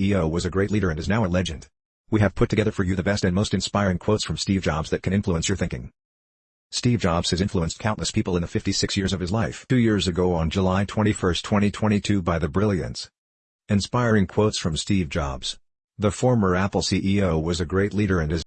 EO was a great leader and is now a legend. We have put together for you the best and most inspiring quotes from Steve Jobs that can influence your thinking. Steve Jobs has influenced countless people in the 56 years of his life. Two years ago on July 21, 2022 by The Brilliance. Inspiring quotes from Steve Jobs. The former Apple CEO was a great leader and is